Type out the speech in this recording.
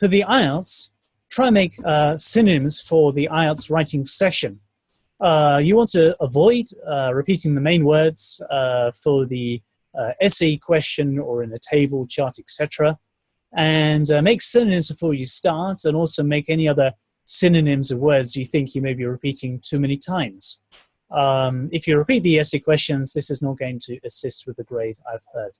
for the IELTS, try and make uh, synonyms for the IELTS writing session. Uh, you want to avoid uh, repeating the main words uh, for the uh, essay question or in the table, chart, etc. And uh, make synonyms before you start and also make any other synonyms of words you think you may be repeating too many times. Um, if you repeat the essay questions, this is not going to assist with the grade I've heard.